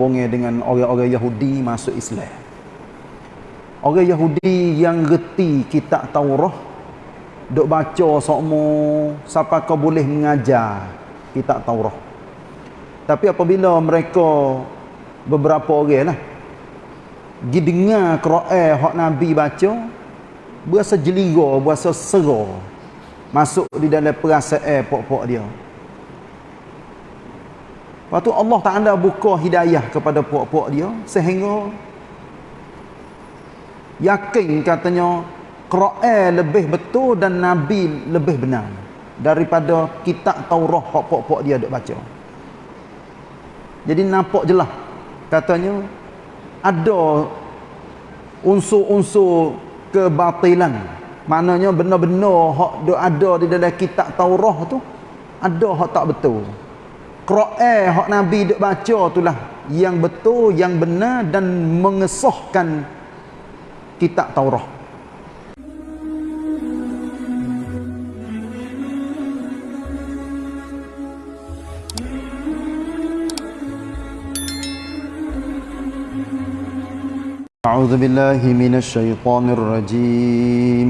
hubungi dengan orang-orang Yahudi masuk Islam. Orang Yahudi yang reti kitab Taurat duk baca sokmo siapa kau boleh mengajar kitab Taurat. Tapi apabila mereka beberapa orang lah pergi dengar Quran hak Nabi baca berasa jeliga, berasa sera masuk di dalam perasaan pokok-pokok dia. Lepas tu Allah Ta'ala buka hidayah kepada puak-puak dia sehingga yakin katanya Quran lebih betul dan Nabi lebih benar daripada kitab Taurah puak-puak dia duk baca. Jadi nampak jelas katanya ada unsur-unsur kebatilan. Maknanya benar-benar hak duk ada di dalam kitab Taurah tu ada hak tak betul. Quran hak Nabi duk baca itulah yang betul, yang benar dan mengesahkan kitab Taurat. أعوذ بالله من الشيطان الرجيم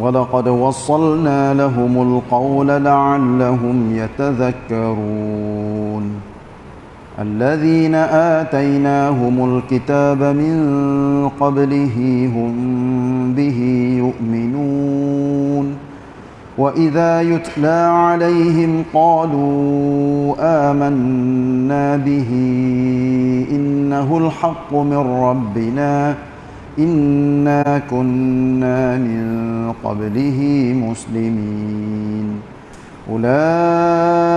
ولقد وصلنا لهم القول لعلهم يتذكرون. الذين آتيناهم الكتاب من قبله هم به يؤمنون. وإذا يتلى عليهم قالوا آمنا به إنه الحق من ربنا. إنا كنا من قبله مسلمين أولئك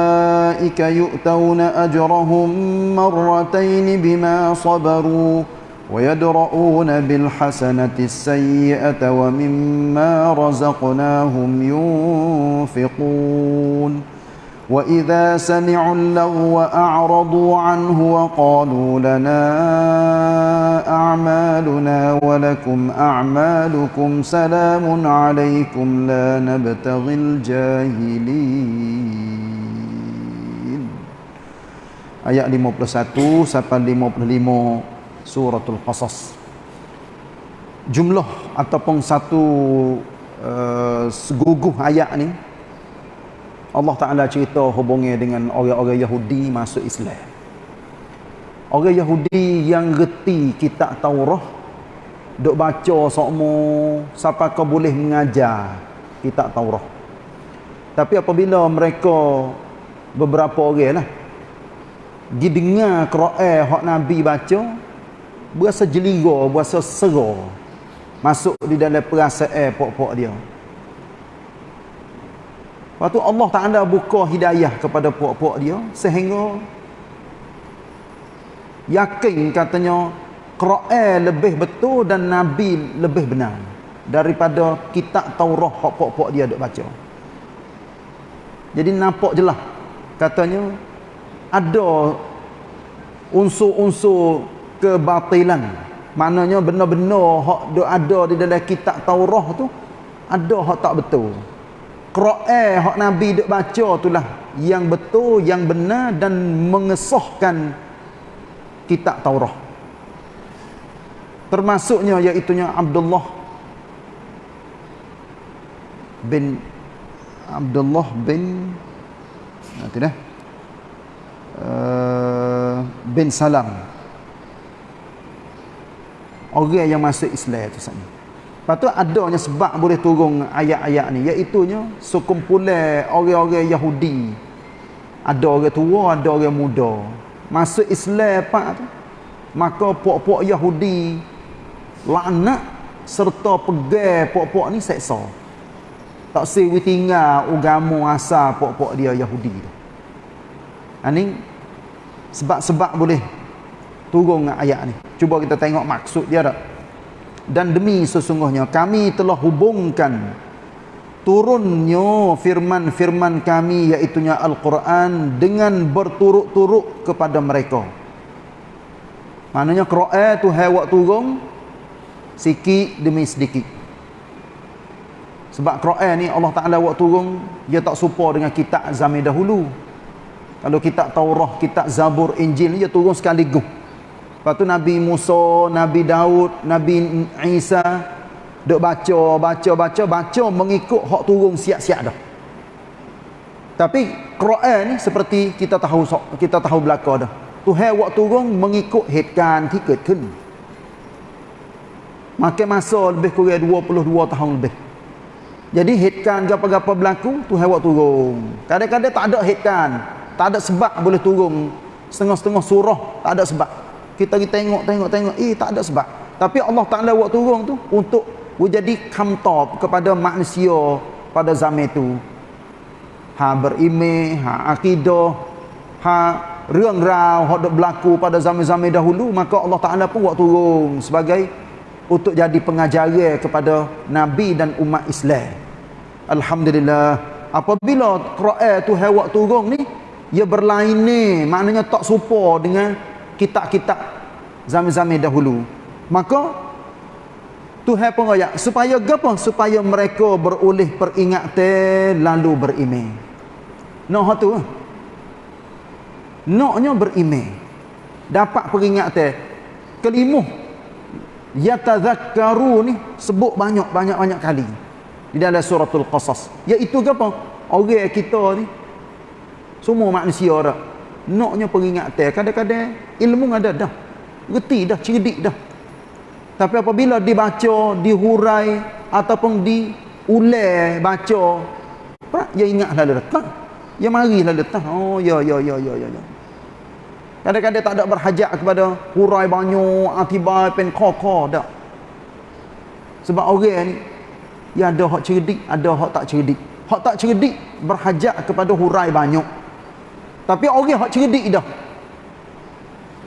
يؤتون أجرهم مرتين بما صبروا ويدرؤون بالحسنة السيئة ومما رزقناهم ينفقون وإذا سمعوا اللغو أعرضوا عنه وقالوا لنا أعمالنا ولكم أعمالكم سلام عليكم لا نبتغي الجاهلين Ayat 51 sampai 55 suratul Qasas. Jumlah ataupun satu uh, seguguh ayat ni Allah Ta'ala cerita hubungi dengan orang-orang Yahudi masuk Islam. Orang Yahudi yang reti kitab Taurah, duk baca sokmo, siapa kau boleh mengajar kitab Taurah. Tapi apabila mereka beberapa orang lah, pergi dengar Quran hak Nabi baca, berasa jeliga, berasa sera, masuk di dalam perasaan pokok-pokok dia. Lepas tu Allah Ta'ala buka hidayah kepada puak-puak dia sehingga yakin katanya Quran lebih betul dan Nabi lebih benar daripada kitab Taurah puak-puak dia duk baca. Jadi nampak jelas katanya ada unsur-unsur kebatilan. Maknanya benar-benar hak duk ada di dalam kitab Taurah tu ada hak tak betul. Quran hak Nabi duk baca itulah yang betul, yang benar dan mengesahkan kitab Taurat. Termasuknya iaitu Abdullah bin Abdullah bin nanti dah uh, bin Salam orang yang masuk Islam itu sana. Lepas tu adanya sebab boleh turun ayat-ayat ni iaitunya sekumpulan orang-orang Yahudi. Ada orang tua, ada orang muda. Masuk Islam pak tu. Maka puak-puak Yahudi laknat serta pegang puak-puak ni seksa. Tak sewi tinggal agama asal puak-puak dia Yahudi tu. Ini ha, sebab-sebab boleh turun ayat ni. Cuba kita tengok maksud dia tak dan demi sesungguhnya kami telah hubungkan turunnya firman-firman kami iaitunya Al-Quran dengan berturut-turut kepada mereka. Maknanya Quran tu hewak turun sikit demi sedikit. Sebab Quran ni Allah Ta'ala buat turun dia tak serupa dengan kitab zaman dahulu. Kalau kitab Taurah, kitab Zabur, Injil dia turun sekaligus. Lepas tu Nabi Musa, Nabi Daud, Nabi Isa duk baca, baca, baca, baca mengikut hak turun siap-siap dah. Tapi Quran ni seperti kita tahu kita tahu belaka dah. Tuhan waktu turun mengikut headkan tiket kan. Makin masa lebih kurang 22 tahun lebih. Jadi headkan gapa-gapa berlaku Tuhan waktu turun. Kadang-kadang tak ada headkan. Tak ada sebab boleh turun setengah-setengah surah, tak ada sebab. Kita kita tengok tengok tengok, eh tak ada sebab. Tapi Allah Taala buat turun tu untuk menjadi kamtop kepada manusia pada zaman itu. Ha berimeh, ha akidah, ha រឿង rau hak berlaku pada zaman-zaman dahulu, maka Allah Taala pun buat turun sebagai untuk jadi pengajaran kepada nabi dan umat Islam. Alhamdulillah. Apabila Quran tu hewak turun ni, ia berlain ni maknanya tak serupa dengan kitab-kitab zaman-zaman dahulu. Maka Tuhan pun raya supaya apa supaya mereka beroleh peringatan lalu beriman nak tu naknya beriman dapat peringatan kelima yatazakkaru ni sebut banyak-banyak-banyak kali di dalam suratul qasas. Iaitu apa orang kita ni semua manusia dah. Naknya peringatan. Kadang-kadang ilmu ada dah. Reti dah, cerdik dah. Tapi apabila dibaca, dihurai ataupun diulai baca, pak dia ingat lalu datang. Dia mari lalu datang. Oh ya ya ya ya ya. ya. Kadang-kadang tak ada berhajat kepada hurai banyak, atibai pen koko dak. Sebab orang ni dia ada hak cerdik, ada hak tak cerdik. Hak tak cerdik berhajat kepada hurai banyak. Tapi orang hak cerdik dah.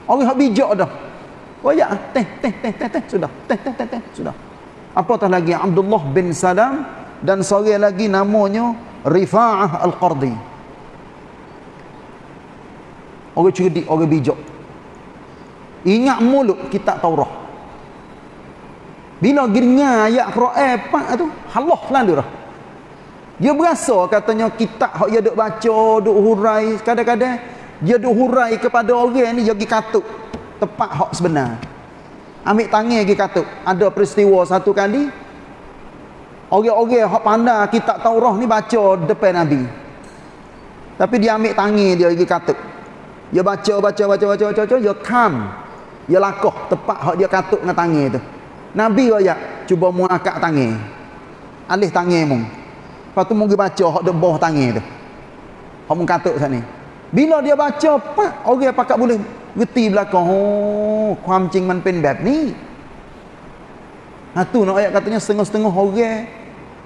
Orang hak bijak dah. Royak teh teh teh teh teh sudah. Teh teh teh teh sudah. Apatah lagi Abdullah bin Salam dan seorang lagi namanya Rifa'ah Al-Qardi. Orang cerdik, orang bijak. Ingat mulut kitab Taurah. Bila giringan ayat Quran pak tu, halah lalu dah. Dia berasa katanya kitab hak dia duk baca, duk hurai, kadang-kadang dia duk hurai kepada orang ni dia pergi katuk tepat hak sebenar. Ambil tangan pergi katuk. Ada peristiwa satu kali orang-orang hak pandai kitab Taurah ni baca depan Nabi. Tapi dia ambil tangan dia pergi katuk. Dia baca baca baca baca baca, baca dia kam. Dia lakoh tepat hak dia katuk dengan tangan tu. Nabi royak cuba muakak tangan. Alih tangan mung. Lepas tu mungkin baca hak de bawah tangan tu. Hak mung katuk sana. Bila dia baca, pak orang pakat boleh reti belakang. Oh, kuam cing man pen bab ni. Ha tu nak ayat katanya setengah-setengah orang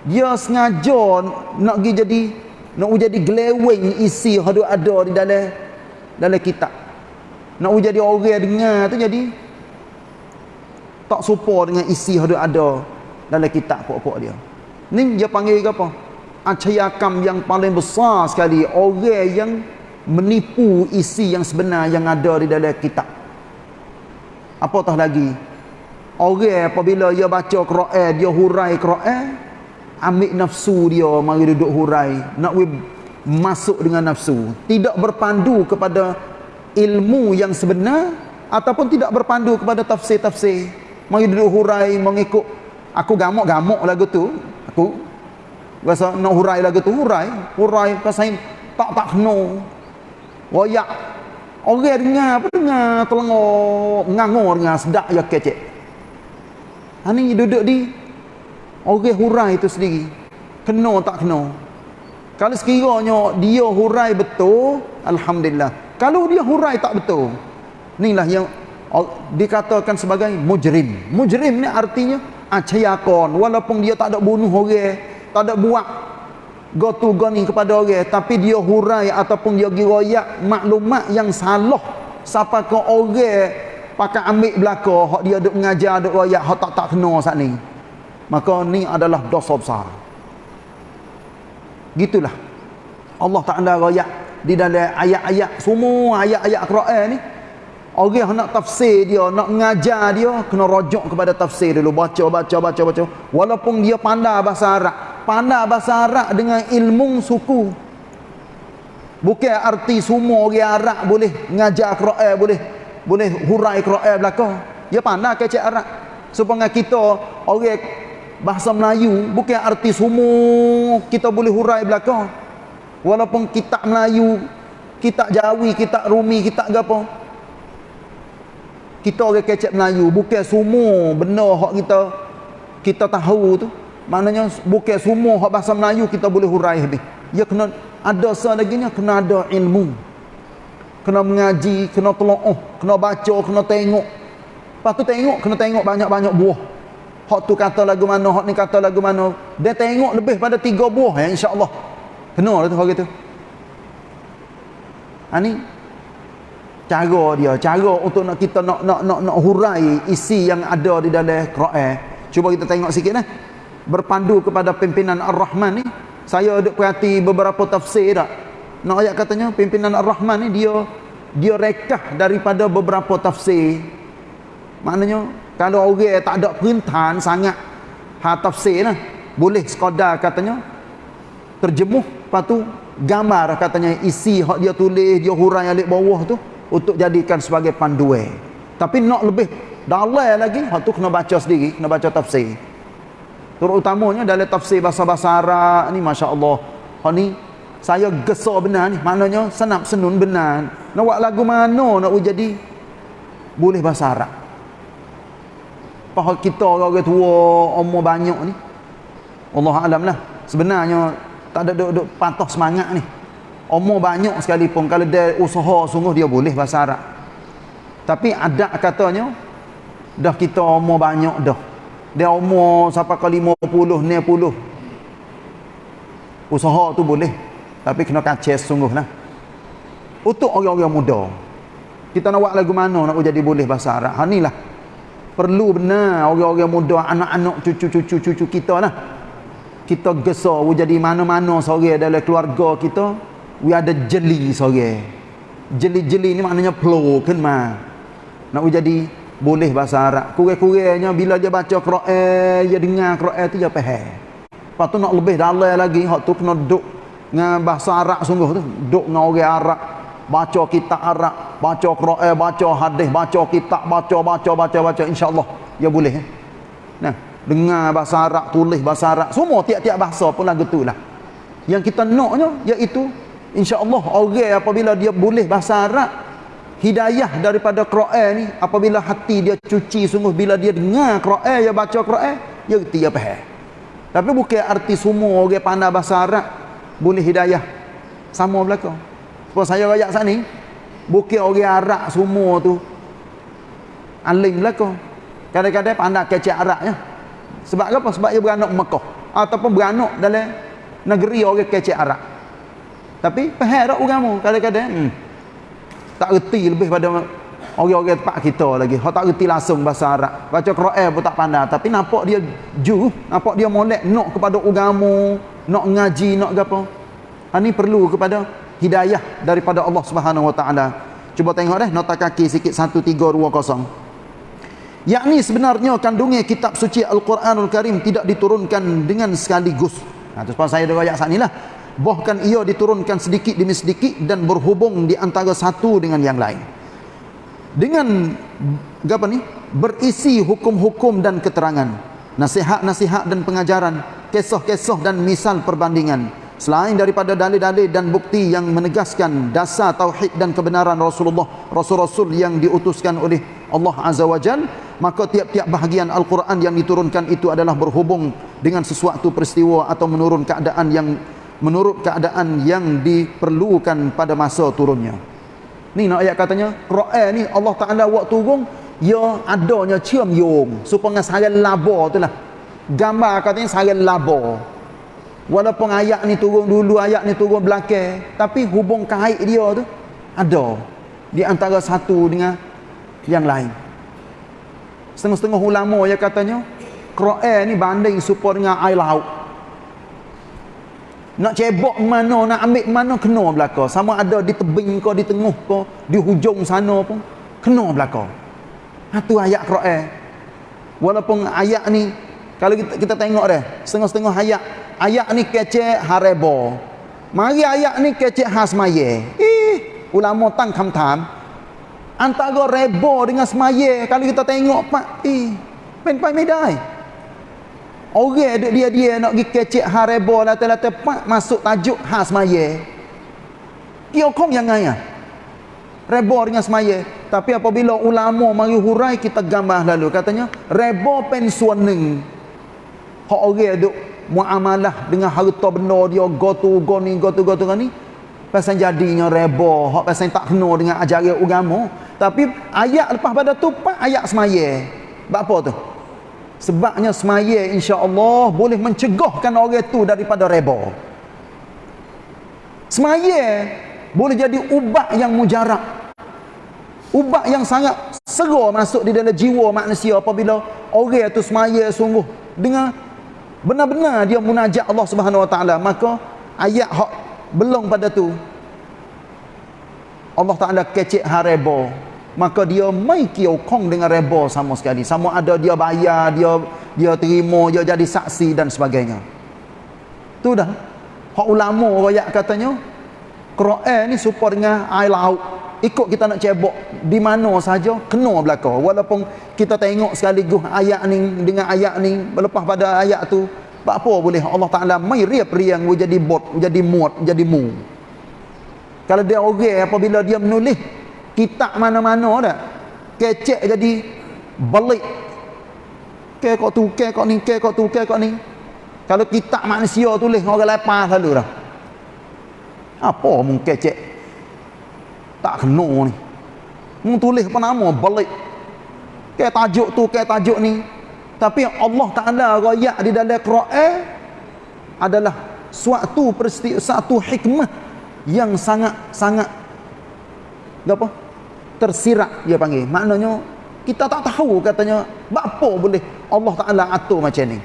dia sengaja nak pergi jadi nak jadi glewing isi hadu ada di dalam dalam kitab. Nak jadi orang dengar tu jadi tak serupa dengan isi hadu ada dalam kitab pokok-pokok dia. Ni dia panggil apa? Acayakam yang paling besar sekali. Orang yang menipu isi yang sebenar yang ada di dalam kitab. Apatah lagi? Orang apabila dia baca Quran dia hurai Quran ambil nafsu dia mari duduk hurai. Nak masuk dengan nafsu. Tidak berpandu kepada ilmu yang sebenar ataupun tidak berpandu kepada tafsir-tafsir. Mari duduk hurai mengikut. Aku gamuk-gamuk lagu tu. Aku Rasa nak hurai lagi tu hurai. Hurai pasal tak tak kena. Royak. Orang dengar apa dengar telengok ngangor dengar sedak ya kecek. Ha ni duduk di orang hurai itu sendiri. Kena tak kena. Kalau sekiranya dia hurai betul, alhamdulillah. Kalau dia hurai tak betul, inilah yang dikatakan sebagai mujrim. Mujrim ni artinya acayakon walaupun dia tak ada bunuh orang tak ada buat go to go ni kepada orang tapi dia hurai ataupun dia giroyak maklumat yang salah siapa ke orang pakai ambil belaka hak dia duk mengajar duk royak hak tak tak kena saat ni maka ni adalah dosa besar gitulah Allah Taala royak di dalam ayat-ayat semua ayat-ayat Quran ni Orang nak tafsir dia, nak mengajar dia, kena rojok kepada tafsir dulu. Baca, baca, baca, baca. Walaupun dia pandai bahasa Arab. Pandai bahasa Arab dengan ilmu suku. bukan arti semua orang Arab boleh ngajar Quran boleh boleh hurai Quran belaka. Dia pandai kecek Arab. Supaya kita orang bahasa Melayu bukan arti semua kita boleh hurai belaka. Walaupun kitab Melayu kitab Jawi kitab Rumi kitab apa kita orang kecek Melayu bukan semua benda hak kita kita tahu tu maknanya bukan semua hak bahasa Melayu kita boleh hurai habis ya kena ada selaginya kena ada ilmu. Kena mengaji kena telaah kena baca kena tengok. Lepas tu tengok kena tengok banyak-banyak buah. Hak tu kata lagu mana hak ni kata lagu mana. Dia tengok lebih pada tiga buah ya insyaallah. Kena lah tu hak gitu. Ha ni cara dia cara untuk nak kita nak nak nak nak hurai isi yang ada di dalam Quran. Cuba kita tengok sikit lah berpandu kepada pimpinan Ar-Rahman ni saya ada perhati beberapa tafsir tak? Nak ayat katanya pimpinan Ar-Rahman ni dia dia rekah daripada beberapa tafsir. Maknanya kalau orang tak ada perintahan sangat ha tafsir lah. Boleh sekadar katanya terjemuh. Lepas tu gambar katanya isi hak dia tulis dia hurai alik bawah tu untuk jadikan sebagai panduan. Tapi nak lebih dalam lagi hak tu kena baca sendiri kena baca tafsir terutamanya dalam tafsir bahasa-bahasa Arab ni masya-Allah. Ha ni saya gesar benar ni. Maknanya senap senun benar. Nak buat lagu mana nak jadi boleh bahasa Arab. Pahal kita orang tua umur banyak ni. Allah alam lah. Sebenarnya tak ada duk, duk patah semangat ni. Umur banyak sekalipun kalau dia usaha sungguh dia boleh bahasa Arab. Tapi ada katanya dah kita umur banyak dah dia umur sampai ke 50 60 usaha tu boleh tapi kena kacis sungguh lah untuk orang-orang muda kita nak buat lagu mana nak jadi boleh bahasa Arab? Ha lah perlu benar orang-orang muda anak-anak cucu-cucu cucu kita lah kita gesar jadi mana-mana sore dalam keluarga kita we ada jeli sore. Jeli-jeli ni maknanya flow kan mah nak jadi boleh bahasa Arab. Kurang-kurangnya bila dia baca Quran, dia dengar Quran tu dia faham. Lepas tu nak lebih dalam lagi, hak tu kena duduk dengan bahasa Arab sungguh tu. Duduk dengan orang Arab. Baca kitab Arab, baca Quran, baca hadis, baca kitab, baca, baca, baca, baca. InsyaAllah, dia boleh. Eh? Nah, dengar bahasa Arab, tulis bahasa Arab. Semua tiap-tiap bahasa pun lagu tu lah. Yang kita naknya, iaitu InsyaAllah orang apabila dia boleh bahasa Arab hidayah daripada Quran ni apabila hati dia cuci sungguh bila dia dengar Quran dia baca Quran dia reti dia faham tapi bukan arti semua orang pandai bahasa Arab boleh hidayah. Sama belaka. Sebab saya rakyat saat ni bukan orang Arab semua tu alim belaka. Kadang-kadang pandai kecek Arab ya. sebab apa? sebab dia beranak Mekah ataupun beranak dalam negeri orang kecek Arab. Tapi tak agama kadang-kadang hmm tak reti lebih pada orang-orang tempat kita lagi. Hak tak reti langsung bahasa Arab. Baca Quran pun tak pandai, tapi nampak dia ju, nampak dia molek nak kepada agama, nak ngaji, nak apa. Ha ni perlu kepada hidayah daripada Allah Subhanahu Wa Taala. Cuba tengok deh nota kaki sikit 1320. Yakni sebenarnya kandungnya kitab suci Al-Quranul Karim tidak diturunkan dengan sekaligus. Nah, ha, terus saya dah ayat saat inilah bahkan ia diturunkan sedikit demi sedikit dan berhubung di antara satu dengan yang lain. Dengan apa ni berisi hukum-hukum dan keterangan nasihat-nasihat dan pengajaran kisah-kisah dan misal perbandingan selain daripada dalil-dalil dan bukti yang menegaskan dasar tauhid dan kebenaran Rasulullah rasul-rasul yang diutuskan oleh Allah Azza wa Jal maka tiap-tiap bahagian Al-Quran yang diturunkan itu adalah berhubung dengan sesuatu peristiwa atau menurun keadaan yang menurut keadaan yang diperlukan pada masa turunnya. Ni nak ayat katanya, Quran ni Allah Taala buat turun ya adanya cium yung supaya sarang laba tu lah. Gambar katanya sarang laba. Walaupun ayat ni turun dulu, ayat ni turun belakang, tapi hubung kait dia tu ada di antara satu dengan yang lain. Setengah-setengah ulama yang katanya, Quran ni banding supaya dengan air laut. Nak cebok mana, nak ambil mana, kena belaka. Sama ada di tebing ke, di tengah ke, di hujung sana pun, kena belaka. Itu ha, ayat Quran. Walaupun ayat ni, kalau kita, kita tengok dah, setengah-setengah ayat, ayat ni kecek harebo. Mari ayat ni kecek khas semaya. Eh, ulama tang kam-tam. Antara rebo dengan semaya, kalau kita tengok pak, eh, medai. Orang duk dia-dia nak pergi kecek ha rebo lata-lata pak masuk tajuk khas semaya. Dia kong yang ngaya. Rebo dengan semaya. Tapi apabila ulama mari hurai kita gambar lalu katanya rebo pensuaning. Hak orang duk muamalah dengan harta benda dia gotu goni gotu gotu ni pasal jadinya reba hak pasal tak kena dengan ajaran agama tapi ayat lepas pada tu pak ayat semaya sebab apa tu sebabnya semaya insya-Allah boleh mencegahkan orang tu daripada reba. Semaya boleh jadi ubat yang mujarab. Ubat yang sangat segera masuk di dalam jiwa manusia apabila orang tu semaya sungguh. Dengan benar-benar dia munajat Allah Subhanahu Wa Taala maka ayat hak belum pada tu. Allah Taala kecek harebo maka dia mai kiokong dengan rebo sama sekali. Sama ada dia bayar dia dia terima dia jadi saksi dan sebagainya. Tu dah. Hak ulama royak katanya Quran ni supaya dengan air laut. Ikut kita nak cebok di mana saja kena belaka. Walaupun kita tengok sekaligus ayat ni dengan ayat ni lepas pada ayat tu apa boleh. Allah Taala mai riap riang jadi bot jadi muat jadi mu. Kalau dia orang apabila dia menulis kitab mana-mana dah. Kecek jadi balik ke kau tu ke kau ni ke kau tu ke kau ni. Kalau kitab manusia tulis orang lepas lalu dah. Apa mung kecek? Tak kena ni. Mung tulis apa nama balik ke tajuk tu ke tajuk ni. Tapi Allah Taala royak di dalam Quran adalah suatu peristiwa satu hikmah yang sangat sangat apa tersirat dia panggil. Maknanya kita tak tahu katanya apa boleh Allah Taala atur macam ni.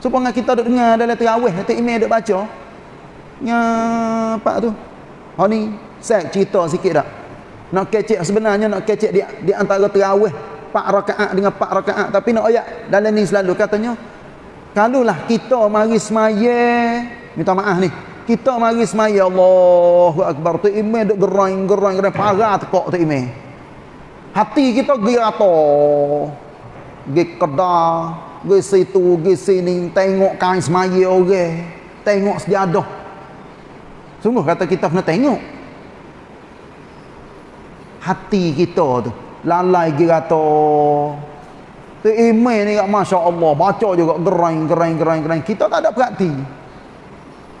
Supaya kita duk dengar dalam tarawih nanti email duk baca. Nya pak tu? Ha ni saya cerita sikit dak nak kecek sebenarnya nak kecek di, di antara tarawih 4 rakaat dengan 4 rakaat. Tapi nak ayat dalam ni selalu katanya kalulah kita mari semaya minta maaf ni kita mari semaya Allahu akbar. Tu imam duk gerang gerang gerang parah tekok tu imam hati kita girato gi kedah gi situ gi sini. Tengok kain semaya orang. Tengok sejadah. Sungguh kata kita kena tengok. Hati kita tu lalai girato tu email ni Masya Allah. Baca juga gerain gerain gerain gerain kita tak ada perhati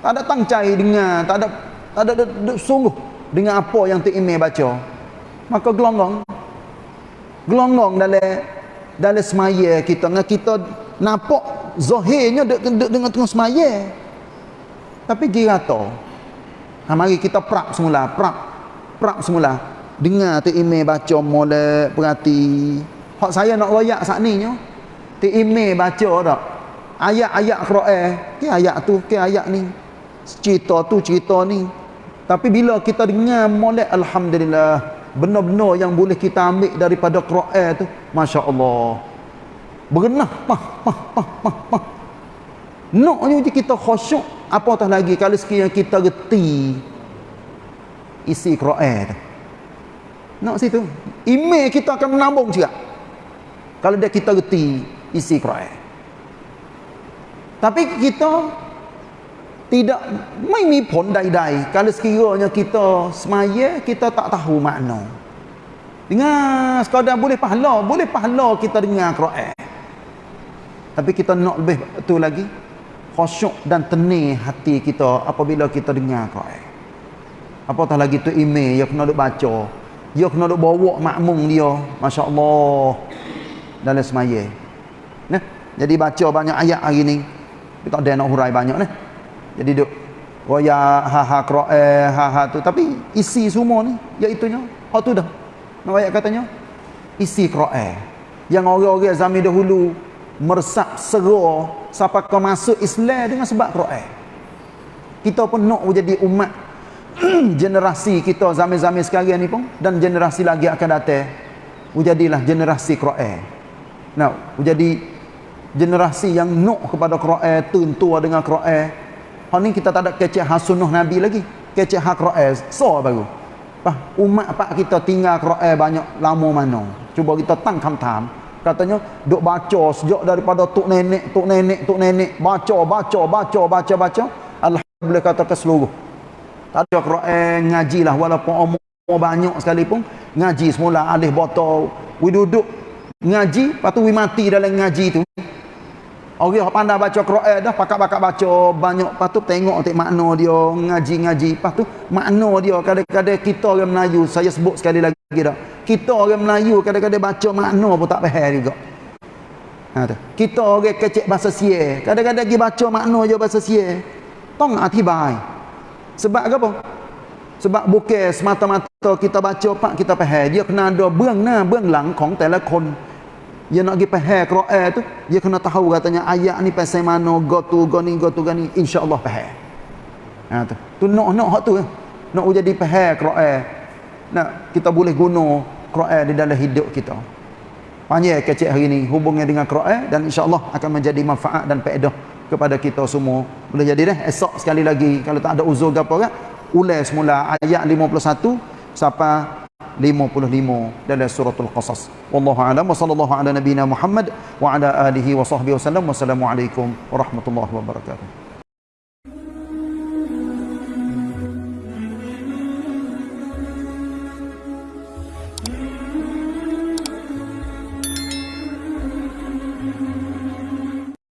tak ada tangcai dengar tak ada tak ada, ada, sungguh dengan apa yang tu email baca. Maka gelonggong gelonggong dalam dalam semaya kita. Dengan kita nampak zahirnya dengan tengah semaya. Tapi girato ha, mari kita prak semula prak prak semula. Dengar tu email baca molek perhati. Hak saya nak royak saat ni nyo. Tu email baca tak? Ayat-ayat Quran. Ke ayat tu ke ayat ni cerita tu cerita ni tapi bila kita dengar molek alhamdulillah benar-benar yang boleh kita ambil daripada Quran tu masya-Allah berenah pah pah pah pah pah naknya kita khusyuk apatah lagi kalau sekiranya kita reti isi Quran tu nak situ. Email kita akan menambung juga. Kalau dia kita reti isi Quran. Tapi kita tidak mai pun dai-dai kalau sekiranya kita semaya kita tak tahu makna. Dengar sekadar boleh pahala, boleh pahala kita dengar Quran. Tapi kita nak lebih tu lagi khusyuk dan tenang hati kita apabila kita dengar Quran. Apatah lagi tu email yang kena duk baca dia kena duk bawa makmum dia masya-Allah dalam semaya nah jadi baca banyak ayat hari ni kita ada nak hurai banyak nah jadi duk roya ha ha qiraah ha ha tu. Tapi isi semua ni iaitu nya hak tu dah. Nak ayat katanya? Isi qiraah yang orang-orang zaman dahulu meresap sera sampai ke masuk Islam dengan sebab qiraah kita pun nak jadi umat. Generasi kita zaman-zaman sekarang ni pun dan generasi lagi akan datang menjadilah generasi Quran. Nah, menjadi generasi yang nuk kepada Quran, tentu dengan Quran. Hak ni kita tak ada kecek hak sunnah nabi lagi. Kecek hak Quran. So baru. Pah, umat pak kita tinggal Quran banyak lama mana? Cuba kita tang kam katanya duk baca sejak daripada tok nenek tok nenek tok nenek. Baca baca baca baca baca. Alhamdulillah kata ke seluruh. Tak ada Quran ngaji lah. Walaupun umur banyak sekalipun ngaji semula alih botol. We duduk ngaji lepas tu we mati dalam ngaji tu Orang yang pandai baca Quran dah pakak-pakak baca banyak lepas tu tengok tengok makna dia ngaji-ngaji lepas tu makna dia kadang-kadang kita orang Melayu saya sebut sekali lagi dah kita orang Melayu kadang-kadang baca makna pun tak faham juga ha, tu. kita orang kecek bahasa sia kadang-kadang pergi baca makna je bahasa sia tong atibai sebab apa sebab bukan semata-mata kita baca pak kita faham dia kena ada บื้องหน้าเบื้องหลังของแต่ละคน dia nak pergi faham Quran tu dia kena tahu katanya ayat ni pasal mana go tu go ni go tu go ni. Insyaallah faham ha tu. Tu nak nak hak tu. Nak jadi faham Quran nak kita boleh guna Quran di dalam hidup kita. Panjang kecil hari ni hubungnya dengan Quran dan insyaallah akan menjadi manfaat dan faedah kepada kita semua. Boleh jadi dah esok sekali lagi kalau tak ada uzur apa kan? Ulas semula ayat 51 sampai 55 dalam suratul qasas. Wallahu alam wa sallallahu ala nabiyyina muhammad wa ala alihi wa sahbihi wasallam wassalamu alaikum warahmatullahi wabarakatuh